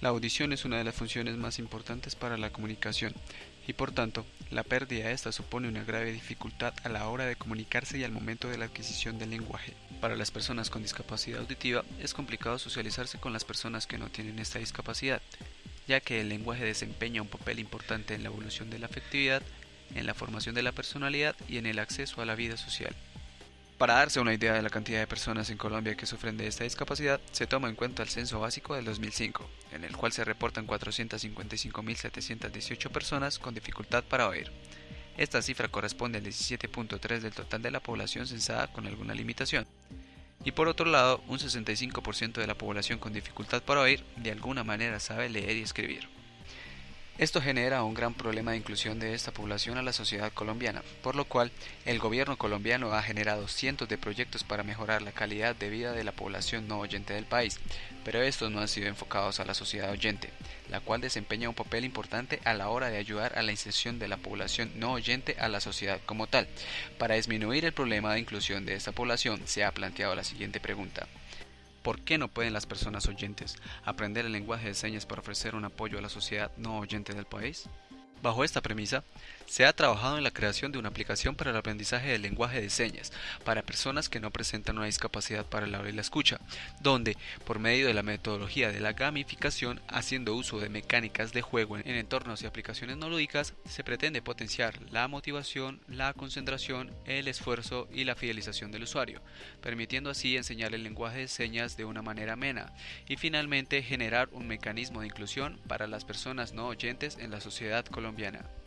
La audición es una de las funciones más importantes para la comunicación y por tanto la pérdida de esta supone una grave dificultad a la hora de comunicarse y al momento de la adquisición del lenguaje. Para las personas con discapacidad auditiva es complicado socializarse con las personas que no tienen esta discapacidad, ya que el lenguaje desempeña un papel importante en la evolución de la afectividad, en la formación de la personalidad y en el acceso a la vida social. Para darse una idea de la cantidad de personas en Colombia que sufren de esta discapacidad, se toma en cuenta el censo básico del 2005, en el cual se reportan 455.718 personas con dificultad para oír. Esta cifra corresponde al 17.3 del total de la población censada con alguna limitación. Y por otro lado, un 65% de la población con dificultad para oír de alguna manera sabe leer y escribir. Esto genera un gran problema de inclusión de esta población a la sociedad colombiana, por lo cual el gobierno colombiano ha generado cientos de proyectos para mejorar la calidad de vida de la población no oyente del país, pero estos no han sido enfocados a la sociedad oyente, la cual desempeña un papel importante a la hora de ayudar a la inserción de la población no oyente a la sociedad como tal. Para disminuir el problema de inclusión de esta población se ha planteado la siguiente pregunta. ¿Por qué no pueden las personas oyentes aprender el lenguaje de señas para ofrecer un apoyo a la sociedad no oyente del país? Bajo esta premisa, se ha trabajado en la creación de una aplicación para el aprendizaje del lenguaje de señas para personas que no presentan una discapacidad para el habla y la escucha, donde, por medio de la metodología de la gamificación, haciendo uso de mecánicas de juego en entornos y aplicaciones no lúdicas, se pretende potenciar la motivación, la concentración, el esfuerzo y la fidelización del usuario, permitiendo así enseñar el lenguaje de señas de una manera amena y finalmente generar un mecanismo de inclusión para las personas no oyentes en la sociedad colombiana colombiana.